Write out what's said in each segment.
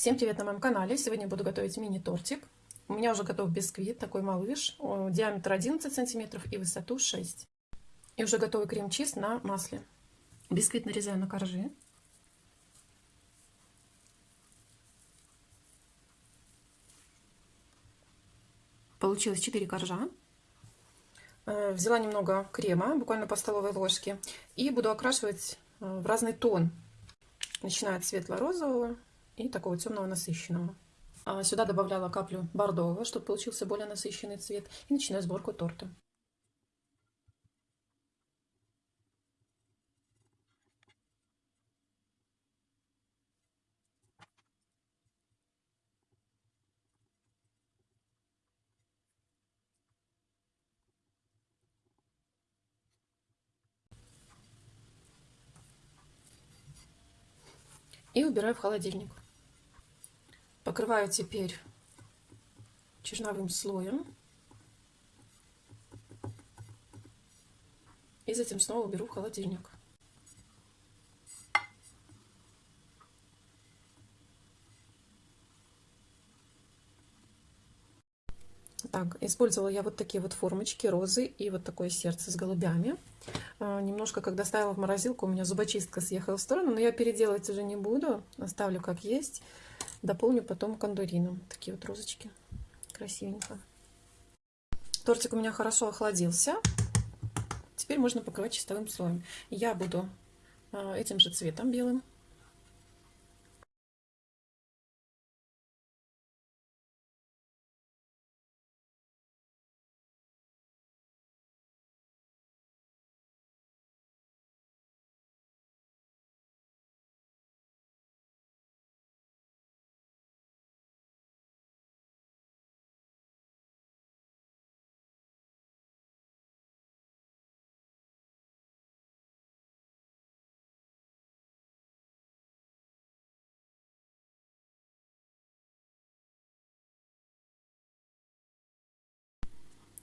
Всем привет на моем канале! Сегодня буду готовить мини-тортик. У меня уже готов бисквит, такой малыш, диаметр 11 сантиметров и высоту 6. И уже готовый крем-чиз на масле. Бисквит нарезаю на коржи. Получилось 4 коржа. Э, взяла немного крема, буквально по столовой ложке, и буду окрашивать э, в разный тон, начиная от светло-розового и такого темного насыщенного. А сюда добавляла каплю бордового, чтобы получился более насыщенный цвет. И начинаю сборку торта. И убираю в холодильник. Покрываю теперь черновым слоем. И затем снова уберу в холодильник. Так, использовала я вот такие вот формочки, розы и вот такое сердце с голубями. А, немножко, когда ставила в морозилку, у меня зубочистка съехала в сторону, но я переделывать уже не буду, оставлю как есть. Дополню потом кондурином. Такие вот розочки. Красивенько. Тортик у меня хорошо охладился. Теперь можно покрывать чистовым слоем. Я буду а, этим же цветом белым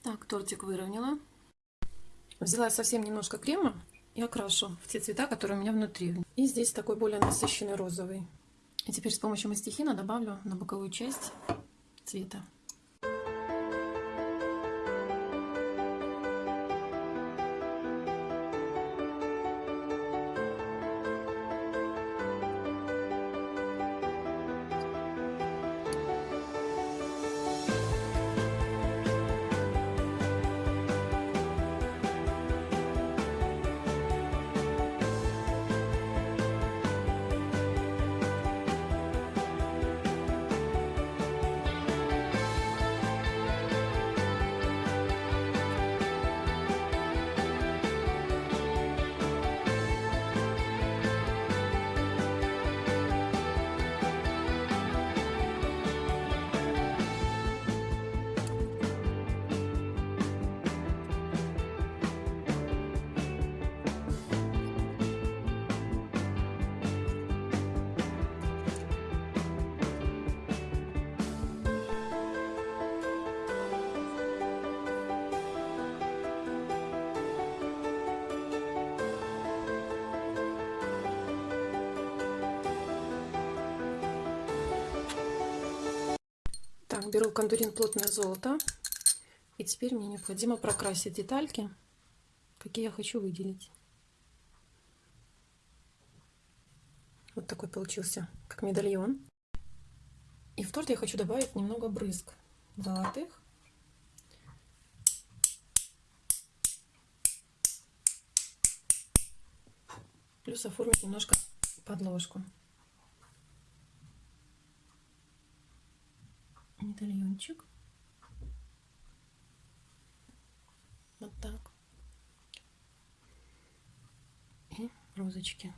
Так, тортик выровняла. Взяла совсем немножко крема и окрашу в те цвета, которые у меня внутри. И здесь такой более насыщенный розовый. И теперь с помощью мастихина добавлю на боковую часть цвета. Так, беру кондурин плотное золото. И теперь мне необходимо прокрасить детальки, какие я хочу выделить. Вот такой получился, как медальон. И в торт я хочу добавить немного брызг золотых. Плюс оформить немножко подложку. Медальончик. Вот так. И розочки.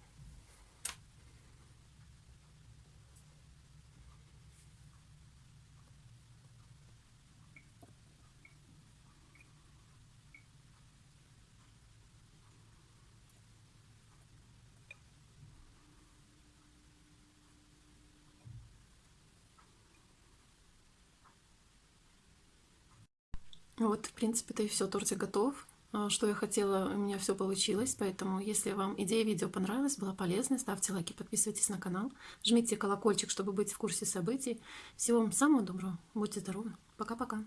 Вот, в принципе-то и все, тортик готов. что я хотела, у меня все получилось. Поэтому, если вам идея видео понравилась, была полезной, ставьте лайки, подписывайтесь на канал, жмите колокольчик, чтобы быть в курсе событий. Всего вам самого доброго, будьте здоровы, пока-пока.